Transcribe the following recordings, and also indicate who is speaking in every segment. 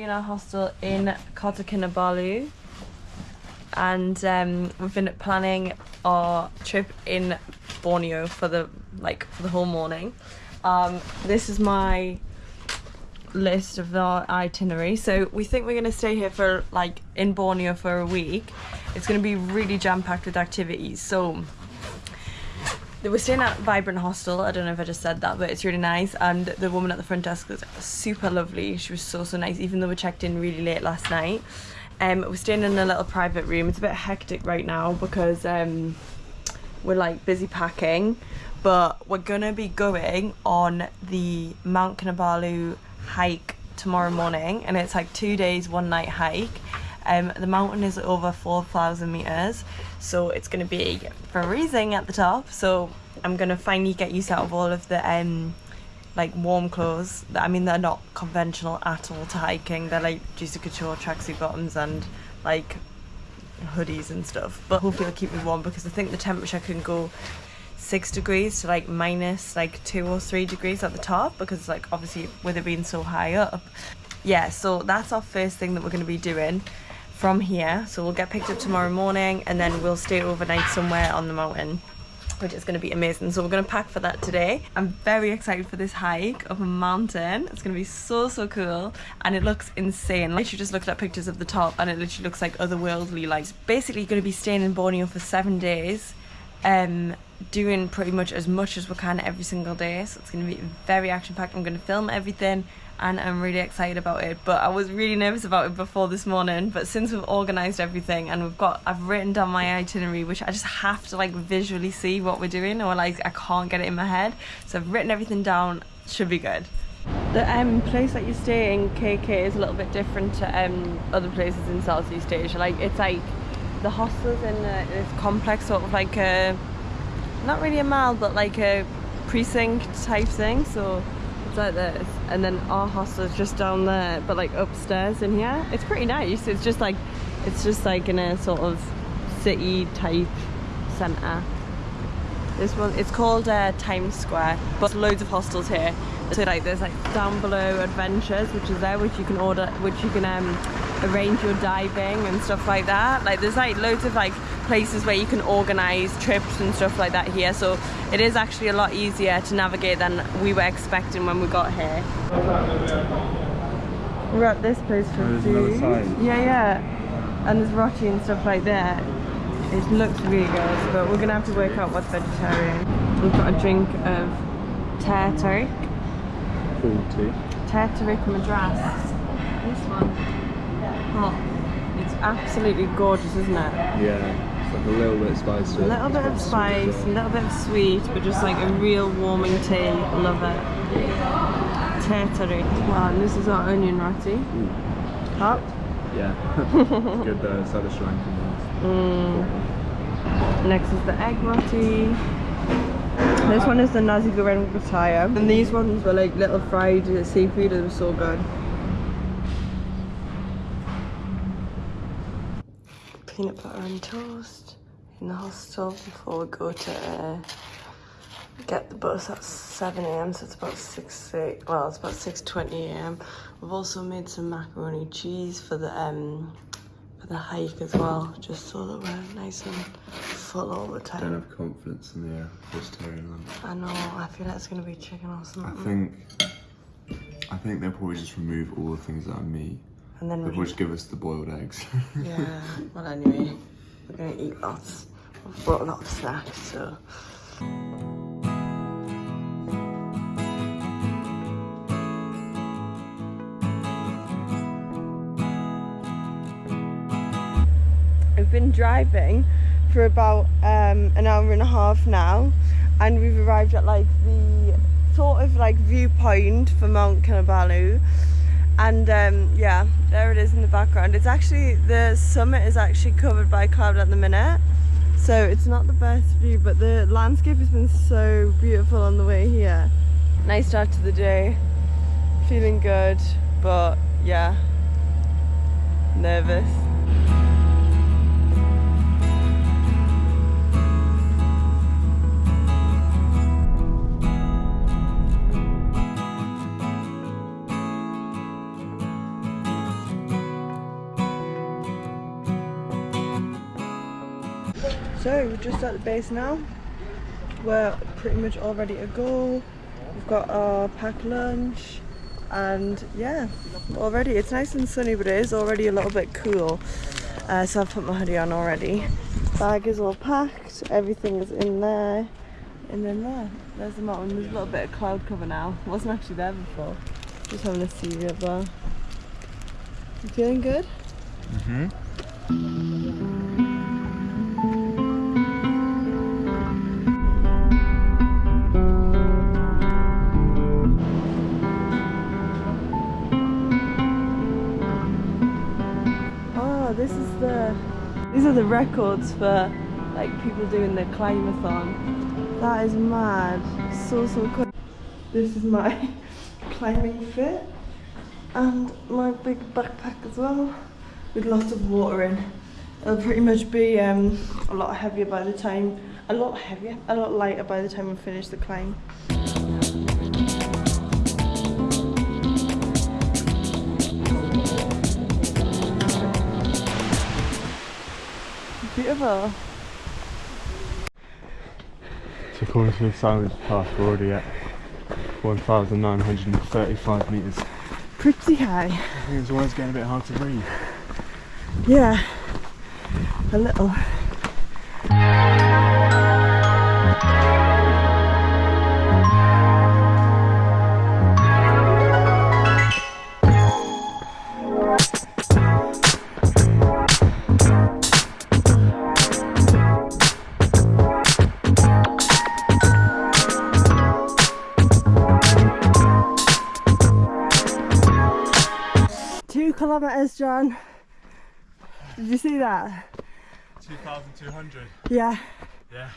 Speaker 1: Currently in our hostel in Kota Kinabalu, and um, we've been planning our trip in Borneo for the like for the whole morning. Um, this is my list of our itinerary. So we think we're gonna stay here for like in Borneo for a week. It's gonna be really jam packed with activities. So we're staying at Vibrant Hostel. I don't know if I just said that, but it's really nice. And the woman at the front desk was super lovely. She was so so nice, even though we checked in really late last night. Um, we're staying in a little private room. It's a bit hectic right now because um, we're like busy packing, but we're gonna be going on the Mount Kinabalu hike tomorrow morning, and it's like two days, one night hike. Um, the mountain is over 4,000 meters, so it's going to be freezing at the top. So I'm to finally get used out of all of the um, like warm clothes. I mean, they're not conventional at all to hiking. They're like juicy couture tracksuit bottoms and like hoodies and stuff. But hopefully, it'll keep me warm because I think the temperature can go six degrees to like minus like two or three degrees at the top because like obviously with it being so high up yeah so that's our first thing that we're to be doing from here so we'll get picked up tomorrow morning and then we'll stay overnight somewhere on the mountain which is going to be amazing. So we're going to pack for that today. I'm very excited for this hike up a mountain. It's going to be so so cool and it looks insane. Like you just looked at pictures of the top and it literally looks like otherworldly. Like basically going to be staying in borneo for seven days um doing pretty much as much as we can every single day. So it's going to be very action packed i'm going to film everything and i'm really excited about it but i was really nervous about it before this morning but since we've organized everything and we've got i've written down my itinerary which i just have to like visually see what we're doing or like i can't get it in my head so i've written everything down should be good the um, place that you stay in KK is a little bit different to um, other places in Southeast Asia. Like it's like the hostels in uh, this complex, sort of like a not really a mall but like a precinct type thing so it's like this. And then our hostel is just down there but like upstairs in here. It's pretty nice. It's just like it's just like in a sort of city type center this one it's called uh, Times Square but loads of hostels here so like there's like down below adventures which is there which you can order which you can um arrange your diving and stuff like that. Like there's like loads of like places where you can organize trips and stuff like that here. So it is actually a lot easier to navigate than we were expecting when we got here. We're at this place for
Speaker 2: There's
Speaker 1: food. yeah yeah. And there's roti and stuff like that. It looks really good but we're gonna have to work out what's vegetarian. We've got a drink of Tea
Speaker 2: Forty.
Speaker 1: Tea Madras this one hot it's absolutely gorgeous isn't it
Speaker 2: Yeah. It's like a little bit spicy.
Speaker 1: A little bit of spice, a little bit of sweet, but just like a real warming tea. Love it. Tetari. Wow, and this is our onion roti. Hot.
Speaker 2: Yeah. it's good though. It's like the Sri Lankan ones.
Speaker 1: Mm. Next is the egg roti. This one is the nasi goreng pattaya. And these ones were like little fried seafood. It was so good. Peanut butter and toast in the hostel before we go to uh, get the bus at 7 a.m. So it's about 6, 8, well, it's about 6.20 a.m. We've also made some macaroni cheese for the um the hike as well, just so that we're nice and full all the time.
Speaker 2: Don't have confidence in the vegetarian lunch.
Speaker 1: I know, I feel like it's gonna be chicken or something.
Speaker 2: I think. I think they'll probably just remove all the things that are meat.
Speaker 1: and then
Speaker 2: They'll just give us the boiled eggs.
Speaker 1: Yeah, well anyway, we're gonna eat lots. We've brought a lot of snacks, so. We've been driving for about um, an hour and a half now and we've arrived at like the sort of like viewpoint for Mount Kinabalu. And um, yeah there it is in the background. It's actually the summit is actually covered by cloud at the minute. So it's not the best view but the landscape has been so beautiful on the way here. Nice start to the day. Feeling good but yeah. Nervous So we're just at the base now. We're pretty much all ready to go. We've got our packed lunch and yeah, already it's nice and sunny but it is already a little bit cool. Uh, so I've put my hoodie on already. Bag is all packed, everything is in there. And then there, there's the mountain. There's a little bit of cloud cover now. Wasn't actually there before. Just having a it but you feeling good?
Speaker 2: Mm-hmm.
Speaker 1: This is the these are the records for like people doing the Climbathon. That is mad. So so cool. This is my climbing fit and my big backpack as well with lots of water in. It'll pretty much be um, a lot heavier by the time a lot heavier, a lot lighter by the time we finish the climb. Beautiful.
Speaker 2: So according to the silence path, we're already at 1,935 metres.
Speaker 1: Pretty high.
Speaker 2: I think it's always getting a bit hard to breathe.
Speaker 1: Yeah, a little. Two kilometers, John. Did you see that?
Speaker 2: 2,200.
Speaker 1: Yeah.
Speaker 2: Yeah.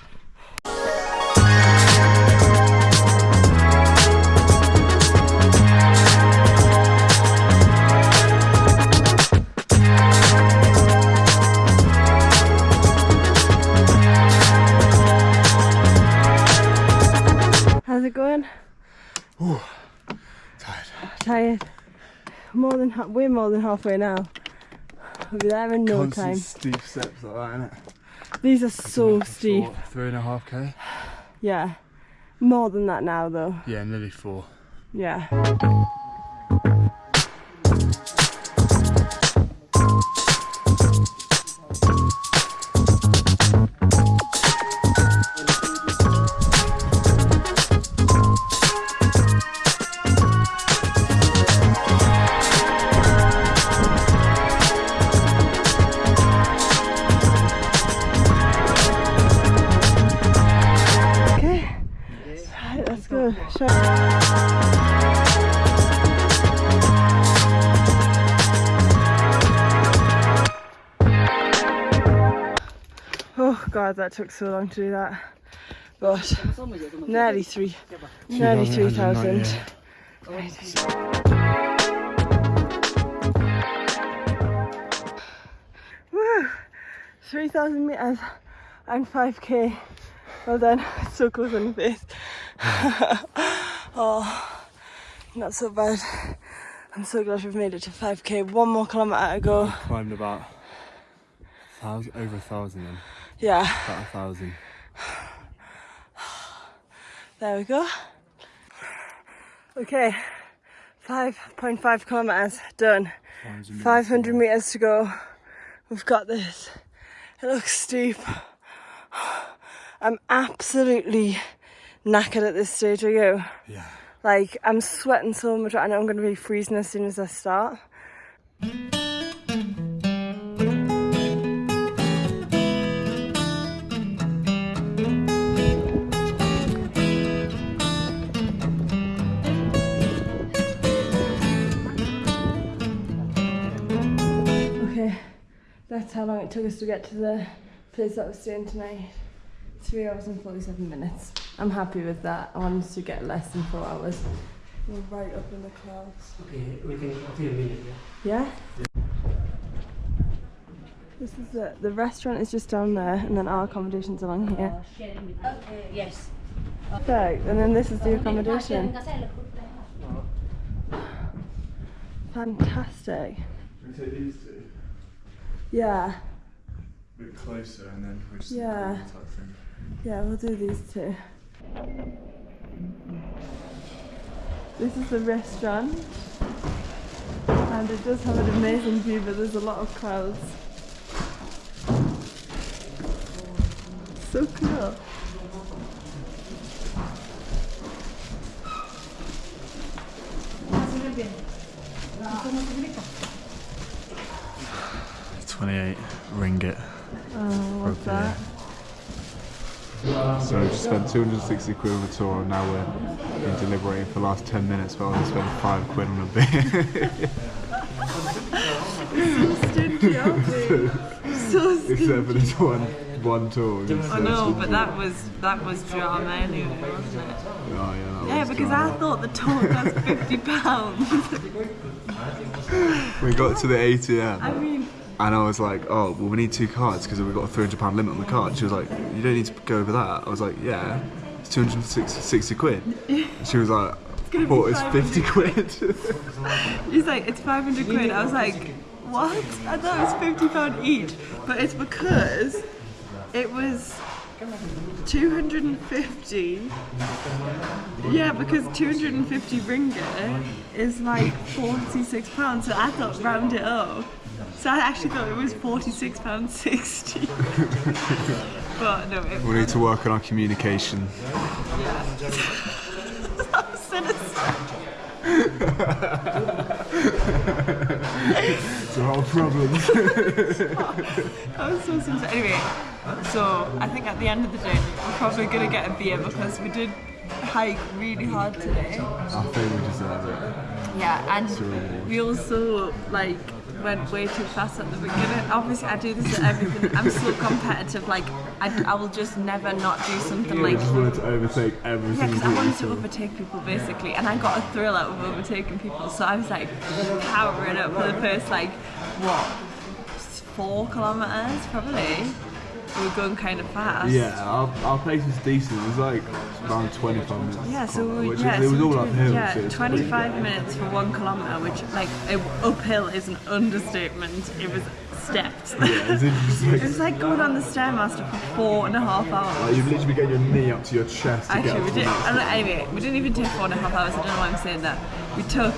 Speaker 1: How's it going?
Speaker 2: Tired.
Speaker 1: Tired. More than we're more than halfway now. We'll be there in no
Speaker 2: Constant
Speaker 1: time.
Speaker 2: steep steps like that, innit?
Speaker 1: These are so steep.
Speaker 2: Four, three and a half k.
Speaker 1: Yeah. More than that now though.
Speaker 2: Yeah, nearly four.
Speaker 1: Yeah. Show- Oh god, that took so long to do that. But nearly three, nearly three thousand. Woo! Three thousand meters and five k. Well done. So close on the face. oh, not so bad. I'm so glad we've made it to 5k. One more kilometre to go.
Speaker 2: Climbed about thousand, over a thousand then.
Speaker 1: Yeah,
Speaker 2: About a thousand.
Speaker 1: there we go. Okay, 5.5 kilometres done. 500 metres to go. We've got this. It looks steep. I'm absolutely knackered at this stage. Are you?
Speaker 2: Yeah.
Speaker 1: Like, I'm sweating so much. I know I'm going to be freezing as soon as I start. Okay, that's how long it took us to get to the place that we're staying tonight. Three hours and 47 minutes. I'm happy with that. I wanted to get less than four hours. We're right up in the clouds.
Speaker 3: Okay, we can okay, a minute, yeah.
Speaker 1: Yeah? This is the, the restaurant is just down there and then our accommodation's along here.
Speaker 4: Okay, yes.
Speaker 1: Perfect. And then this is the accommodation. Fantastic.
Speaker 2: Can we take these two?
Speaker 1: Yeah.
Speaker 2: bit closer and then we just
Speaker 1: Yeah.
Speaker 2: type thing.
Speaker 1: Yeah, we'll do these two. This is the restaurant. And it does have an amazing view, but there's a lot of crowds. So cool.
Speaker 2: Twenty-eight ringgit.
Speaker 1: Oh, what's that?
Speaker 2: So we just spent 260 quid on the tour and now we're been deliberating for the last 10 minutes but I'll spend 5 quid on a beer.
Speaker 1: Stingy, aren't we? So stingy.
Speaker 2: Except for this one, one tour.
Speaker 1: I know, but that was that was drama anyway, wasn't it?
Speaker 2: Oh, yeah, that
Speaker 1: Yeah,
Speaker 2: was
Speaker 1: because
Speaker 2: drama.
Speaker 1: I thought the tour cost fifty pounds.
Speaker 2: We got to the ATM
Speaker 1: I mean,
Speaker 2: and I was like, oh, well, we need two cards because we've got a £300 limit on the card. She was like, you don't need to go over that. I was like, yeah, it's 260 quid. She was like, I thought it's 50 quid.
Speaker 1: he's like, it's five hundred quid. I was like, what? I thought it was fifty pound each, but it's because it was two hundred and fifty. Yeah, because two hundred and fifty ringgit is like forty six pounds. So I thought round it up. So I actually thought it was forty six pounds sixty. but no, it
Speaker 2: we need to work on our communication.
Speaker 1: sinister.
Speaker 2: It's our problem.
Speaker 1: That was so simple. Anyway, so I think at the end of the day, we're probably gonna get a beer because we did hike really hard today.
Speaker 2: I think we deserve it.
Speaker 1: Yeah, and we also like went way too fast at the beginning. Obviously, I do this at everything. I'm so competitive. Like, I, I will just never not do something
Speaker 2: We
Speaker 1: like.
Speaker 2: just wanted to overtake every
Speaker 1: Yeah, because I wanted to overtake people basically, and I got a thrill out of overtaking people. So I was like powering up for the first like what four kilometers probably. We were going kind of fast.
Speaker 2: Yeah, our, our pace was decent. It was like around 25 minutes.
Speaker 1: Yeah, so we,
Speaker 2: which
Speaker 1: yeah,
Speaker 2: is, it was all uphill.
Speaker 1: Yeah,
Speaker 2: so
Speaker 1: 25 minutes for one kilometre, which like it, uphill is an understatement. It was stepped.
Speaker 2: Yeah, it's just
Speaker 1: it was like going on the stairmaster for four and a half hours.
Speaker 2: like you've literally getting your knee up to your chest
Speaker 1: Actually,
Speaker 2: get
Speaker 1: we did. Anyway, we didn't even take four and a half hours. I don't know why I'm saying that. We took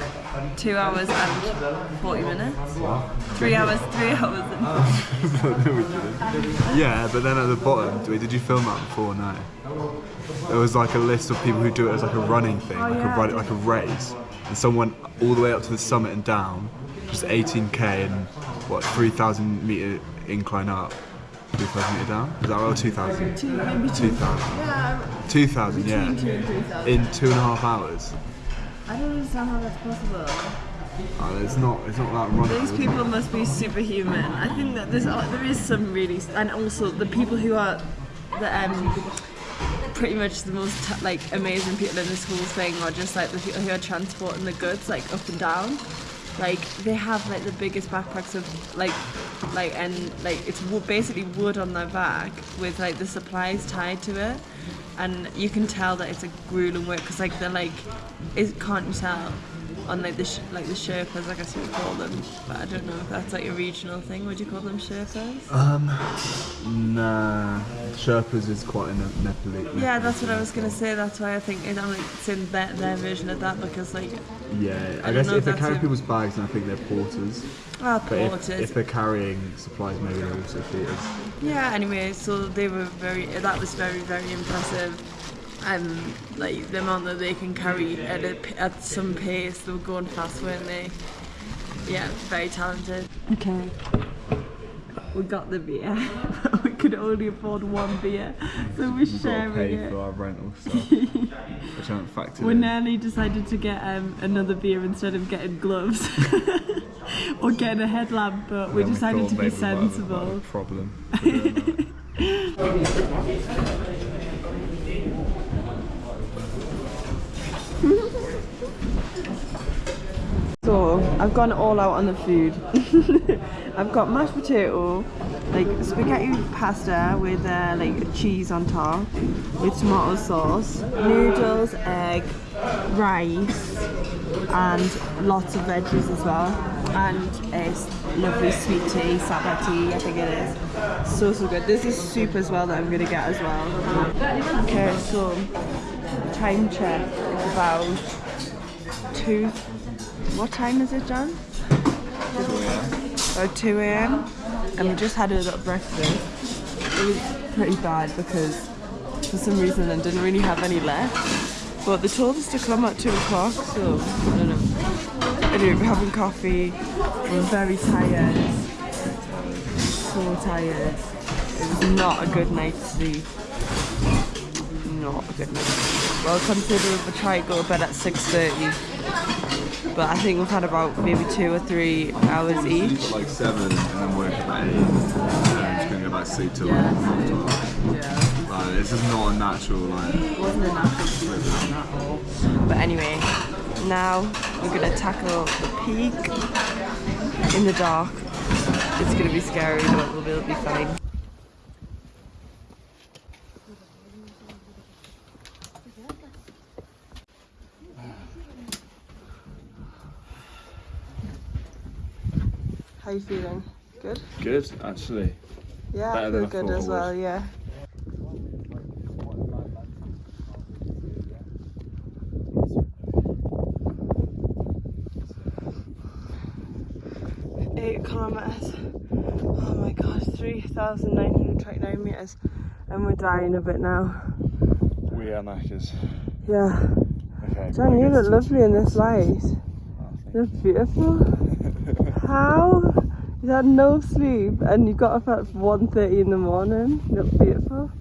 Speaker 1: two hours and 40 minutes. Three hours, three hours and.
Speaker 2: Yeah, but then at the bottom, did did you film that before? or No. There was like a list of people who do it as like a running thing, oh, like
Speaker 1: Oh, yeah,
Speaker 2: a run, like a race, and someone all the way up to the summit and down, just 18k and what 3,000 meter incline up, 3,000 meter down. Is that right? Or 2,000?
Speaker 1: Two, maybe two.
Speaker 2: 2,000.
Speaker 1: Yeah,
Speaker 2: 2,000, yeah.
Speaker 1: two.
Speaker 2: In two and a half hours.
Speaker 1: I don't understand how that's possible.
Speaker 2: Oh, it's not. It's not that running.
Speaker 1: These people must be superhuman. I think that there's uh, there is some really, and also the people who are the um pretty much the most like amazing people in this whole thing are just like the people who are transporting the goods like up and down. Like they have like the biggest backpacks of like like and like it's basically wood on their back with like the supplies tied to it, and you can tell that it's a grueling work because like they're like, is can't you tell? On like the sh- like the Sherpas, I guess you would call them, but I don't know if that's like a regional thing. Would you call them Sherpas?
Speaker 2: Um, nah. Sherpas is quite a Ne- Nepali.
Speaker 1: yeah, that's what I was gonna say. That's why I think I'm like saying their, their version of that because like
Speaker 2: Yeah, I,
Speaker 1: I
Speaker 2: guess if they
Speaker 1: if
Speaker 2: carry
Speaker 1: that's
Speaker 2: people's bags, then I think they're porters.
Speaker 1: ah
Speaker 2: But if,
Speaker 1: porters.
Speaker 2: if they're carrying supplies, maybe they're also porters.
Speaker 1: Yeah. Anyway, so they were very. That was very very impressive. Um, like the amount that they can carry at a, p- at some pace. They were going fast, weren't they? Yeah, very talented. Okay. We got the beer. we could only afford one beer, so we're
Speaker 2: We've got to
Speaker 1: sharing
Speaker 2: pay
Speaker 1: it.
Speaker 2: for our rental stuff, which I haven't factored
Speaker 1: We
Speaker 2: in.
Speaker 1: nearly decided to get um, another beer instead of getting gloves or getting a headlamp, but we decided
Speaker 2: thought
Speaker 1: to be
Speaker 2: maybe we might have a-
Speaker 1: sensible.
Speaker 2: a problem. for doing that.
Speaker 1: So I've gone all out on the food. I've got mashed potato, like spaghetti pasta with uh, like cheese on top, with tomato sauce, noodles, egg, rice, and lots of veggies as well. and a lovely sweet tea, Sabah tea, I think it is. So, so good. This is soup as well that I'm gonna get as well. Okay, so time check is about two. What time is it, John? 2 a.m. About 2 a.m. And we just had a little breakfast. It was pretty bad because for some reason I didn't really have any left. But they told us to come at 2 o'clock, so I don't know. Anyway, we're having coffee. We're very tired. So tired. It was not a good night's sleep. Not a good night. Well, considering we try to go to bed at 6.30. But I think we've had about maybe two or three hours each.
Speaker 2: like seven and then work at eight. And I'm just gonna go back to sleep till like half twelve.
Speaker 1: Yeah.
Speaker 2: Like, this is not a natural like.
Speaker 1: It wasn't a natural sleep at all. But anyway, now we're gonna tackle the peak in the dark. It's gonna be scary, but we'll be fine. You feeling? Good?
Speaker 2: Good, actually.
Speaker 1: Yeah,
Speaker 2: Better
Speaker 1: I feel good
Speaker 2: I
Speaker 1: as well, yeah. Eight kilometers. Oh my god, 3,929 meters. And we're dying a bit now.
Speaker 2: We are knackers.
Speaker 1: Yeah.
Speaker 2: Okay.
Speaker 1: John, you look lovely in this light. Oh, you look beautiful. How? You had no sleep and you got up at 1.30 in the morning. You look beautiful.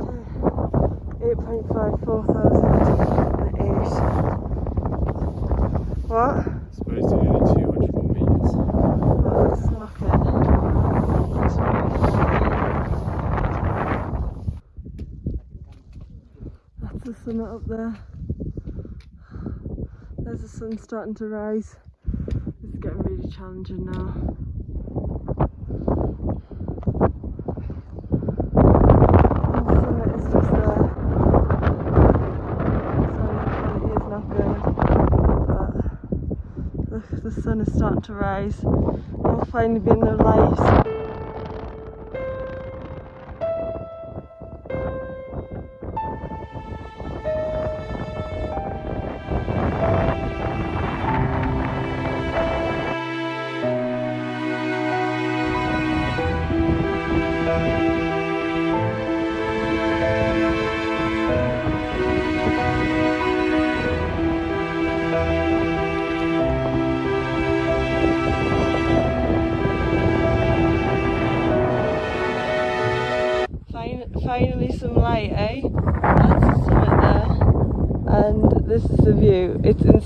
Speaker 1: Okay. 8.5, 4,008. What?
Speaker 2: Supposed to be only 200 more meters.
Speaker 1: Oh, it's knocking. It's That's the summit up there. There's the sun starting to rise. Challenging now. Uh, uh, but look, the sun is starting to rise. I'll finally be in the light.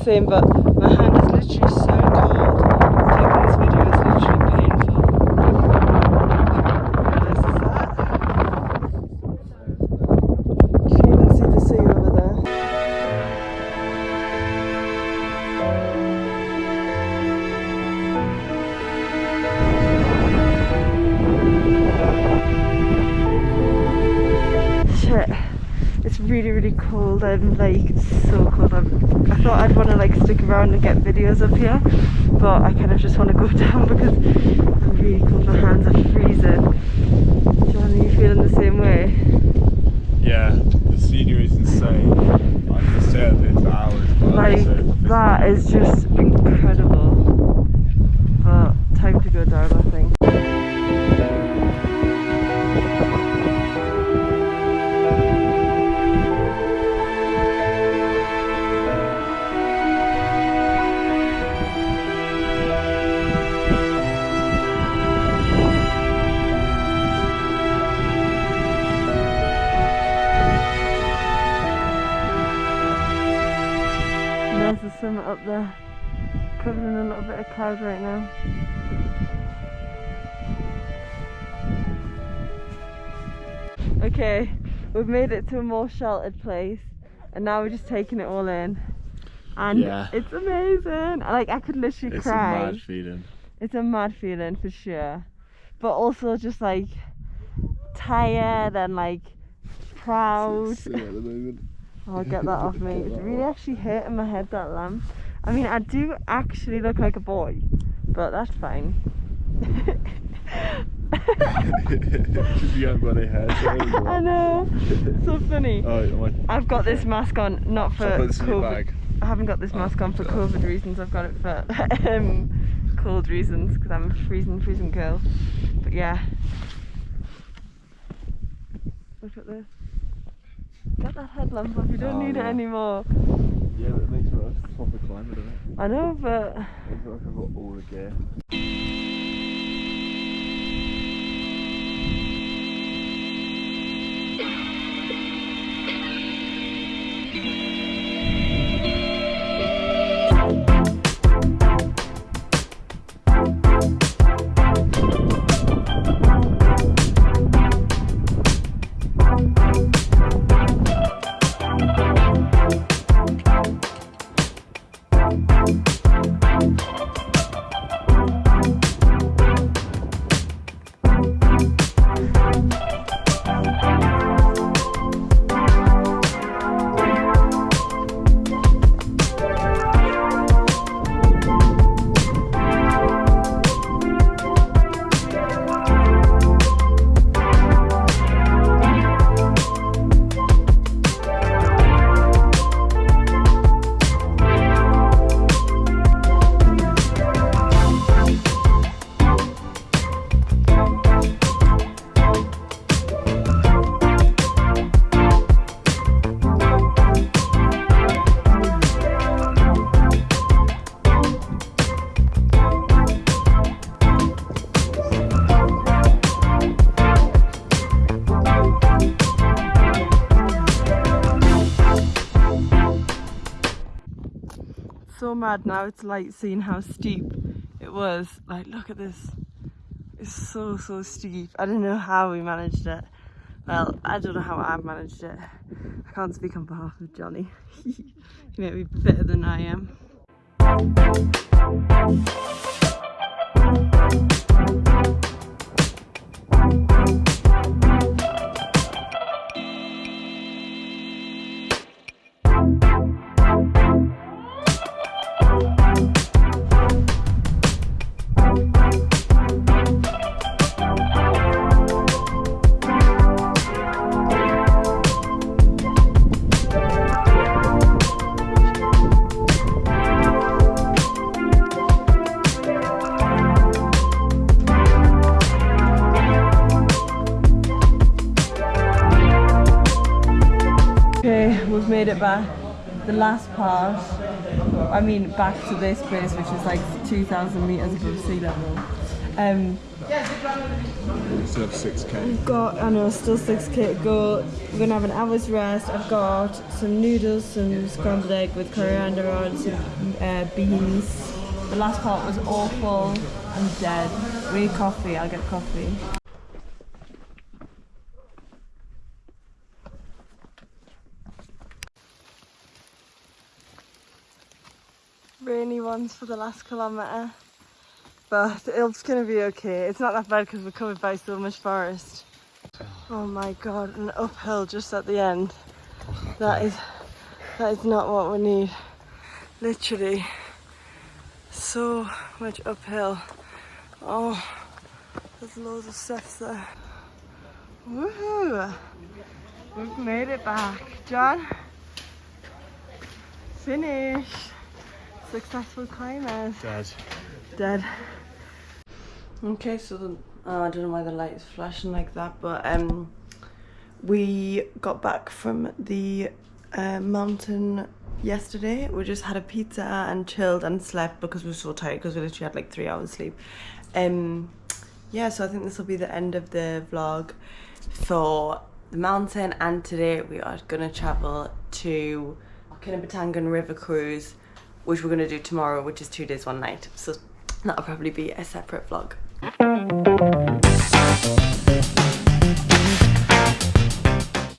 Speaker 1: It's but my hand is literally so cold. Taking this video is literally painful. That. You even see the sea over there. Shit. It's really, really cold. I'm like so cold. I'm, I thought I'd want to like stick around and get videos up here, but I kind of just want to go down because I'm really cold. My hands are freezing. Okay, we've made it to a more sheltered place, and now we're just taking it all in. And
Speaker 2: Yeah.
Speaker 1: it's amazing. Like I could literally
Speaker 2: it's
Speaker 1: cry.
Speaker 2: It's a mad feeling.
Speaker 1: It's a mad feeling for sure. But also just like tired and like proud.
Speaker 2: I'll.
Speaker 1: Oh, get that off me. It's really actually hurting my head, that lamp. I mean, I do actually look like a boy, but that's fine.
Speaker 2: You haven't got any hair.
Speaker 1: I know. So funny.
Speaker 2: Oh,
Speaker 1: I've got this mask on not for
Speaker 2: I put this in your
Speaker 1: COVID.
Speaker 2: bag.
Speaker 1: I haven't got this mask on for COVID reasons. I've got it for um, cold reasons because I'm a freezing, freezing girl. But yeah. Look at this. Get that headlamp off. You don't
Speaker 2: Oh,
Speaker 1: need it anymore.
Speaker 2: Yeah, but it makes me a proper climber, doesn't it?
Speaker 1: I know, but
Speaker 2: Makes it like I've got all the gear.
Speaker 1: Mad now. It's like seeing how steep it was. Like, look at this. It's so, so steep. I don't know how we managed it. Well, I don't know how I've managed it. I can't speak on behalf of Johnny. he may be fitter than I am. Made it back. The last part, I mean back to this place which is like 2,000 metres above sea level. Um,
Speaker 2: Still have 6k.
Speaker 1: I've got, I know, still 6k to go. We're gonna have an hour's rest. I've got some noodles, some scrambled egg with coriander on, some uh, beans. The last part was awful. I'm dead. We need coffee. I'll get coffee. For the last kilometre. But it's gonna be okay. It's not that bad because we're covered by so much forest. Oh my god, an uphill just at the end. That is that is not what we need. Literally so much uphill. Oh there's loads of steps there. Woohoo! We've made it back. John? Finish. Successful climbers.
Speaker 2: Dad.
Speaker 1: Dead. Okay, so the, uh, I don't know why the light is flashing like that, but um, we got back from the uh, mountain yesterday. We just had a pizza and chilled and slept because we were so tired because we literally had like three hours sleep. Um, yeah, so I think this will be the end of the vlog for the mountain. And today we are gonna travel to Kinabatangan River Cruise, which we're gonna do tomorrow, which is two days, one night. So that'll probably be a separate vlog.